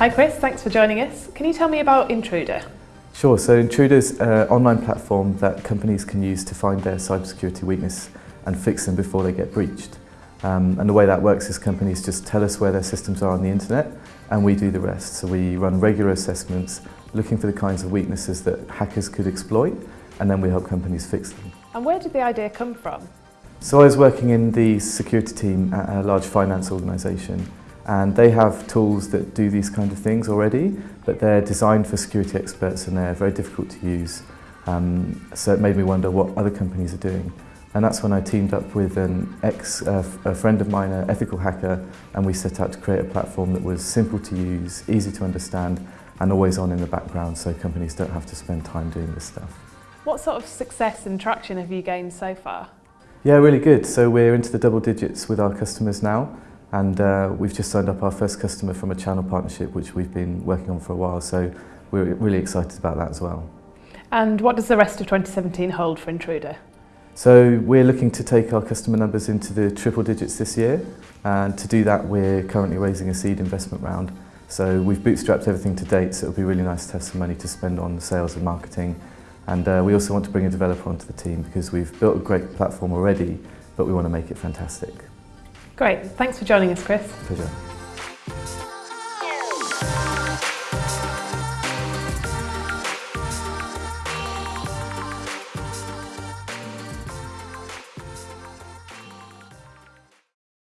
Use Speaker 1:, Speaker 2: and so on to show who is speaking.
Speaker 1: Hi Chris, thanks for joining us. Can you tell me about Intruder?
Speaker 2: Sure, so Intruder's an online platform that companies can use to find their cybersecurity weakness and fix them before they get breached. Um, and the way that works is companies just tell us where their systems are on the internet and we do the rest. So we run regular assessments looking for the kinds of weaknesses that hackers could exploit and then we help companies fix them.
Speaker 1: And where did the idea come from?
Speaker 2: So I was working in the security team at a large finance organisation and they have tools that do these kind of things already but they're designed for security experts and they're very difficult to use. Um, so it made me wonder what other companies are doing. And that's when I teamed up with an ex, uh, a friend of mine, an ethical hacker, and we set out to create a platform that was simple to use, easy to understand, and always on in the background so companies don't have to spend time doing this stuff.
Speaker 1: What sort of success and traction have you gained so far?
Speaker 2: Yeah, really good. So we're into the double digits with our customers now, And uh, we've just signed up our first customer from a channel partnership, which we've been working on for a while. So we're really excited about that as well.
Speaker 1: And what does the rest of 2017 hold for Intruder?
Speaker 2: So we're looking to take our customer numbers into the triple digits this year. And to do that, we're currently raising a seed investment round. So we've bootstrapped everything to date, so it'll be really nice to have some money to spend on sales and marketing. And uh, we also want to bring a developer onto the team because we've built a great platform already, but we want to make it fantastic.
Speaker 1: Great, thanks for joining us Chris.
Speaker 2: Pleasure.